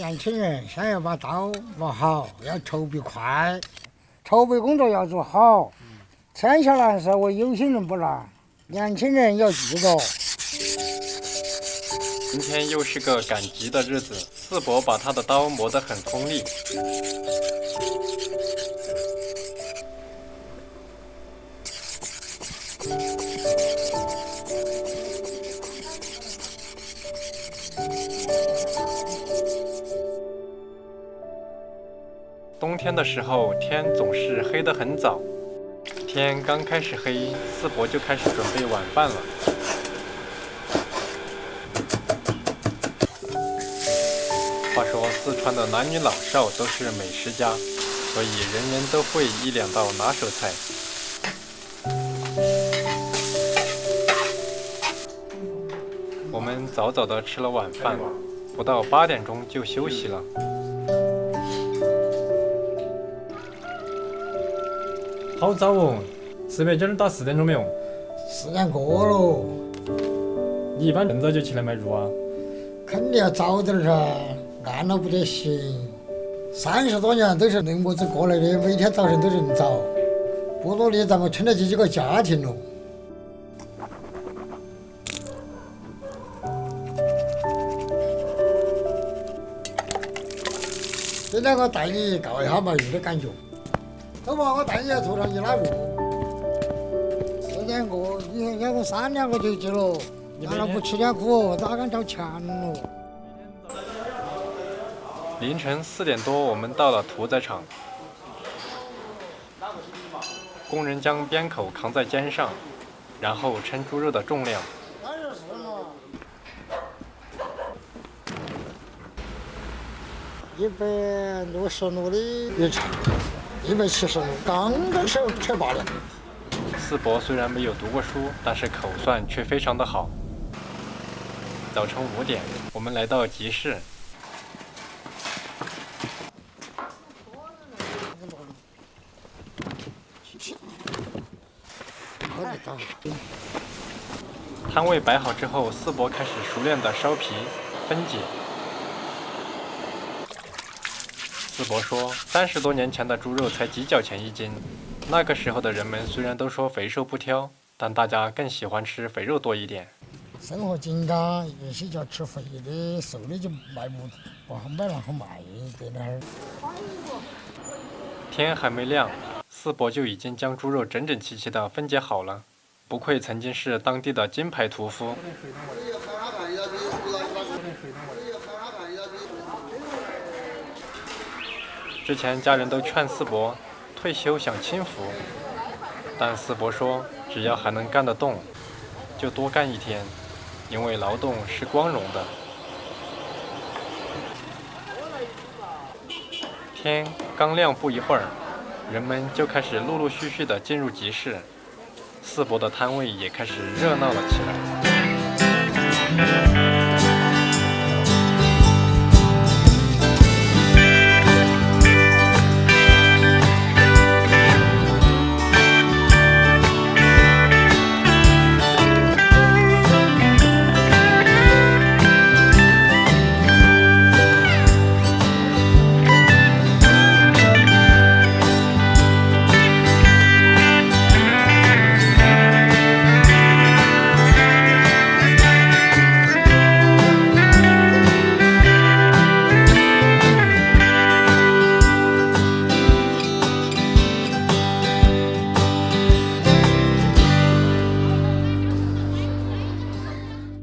年轻人先要把刀磨好，要筹备快，筹备工作要做好。天下难事为有心人不难，年轻人要记着。今天又是个赶集的日子，四伯把他的刀磨得很锋利。冬天的时候，天总是黑得很早。天刚开始黑，四伯就开始准备晚饭了。话说，四川的男女老少都是美食家，所以人人都会一两道拿手菜。我们早早的吃了晚饭，不到八点钟就休息了。好早哦，是不是今儿到四点钟没有？四点过了。你一般这么早就起来买肉啊？肯定要早点噻，暗了不得行。三十多年都是恁么子过来的，每天早晨都恁早，不努力咋个撑得起这个家庭喽。这两个带你告一下卖鱼的感觉。走嘛，我带你来图上一拉肉。四点过，你看两个三两个就去了，伢那不吃点苦，咋敢找钱咯？凌晨四点多，我们到了屠宰场。工人将鞭口扛在肩上，然后称猪肉的重量。一百六十六的一称。一百七十，刚刚吃吃罢了。四伯虽然没有读过书，但是口算却非常的好。早晨五点，我们来到集市。摊位摆好之后，四伯开始熟练的烧皮、分解。四伯说：“三十多年前的猪肉才几角钱一斤，那个时候的人们虽然都说肥瘦不挑，但大家更喜欢吃肥肉多一点。生活紧张，有些叫吃肥的，瘦的就卖不不好买，然后卖在那儿。”天还没亮，四伯就已经将猪肉整整齐齐地分解好了，不愧曾经是当地的金牌屠夫。之前家人都劝四伯退休享清福，但四伯说只要还能干得动，就多干一天，因为劳动是光荣的。天刚亮不一会儿，人们就开始陆陆续续的进入集市，四伯的摊位也开始热闹了起来。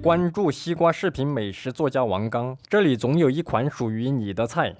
关注西瓜视频美食作家王刚，这里总有一款属于你的菜。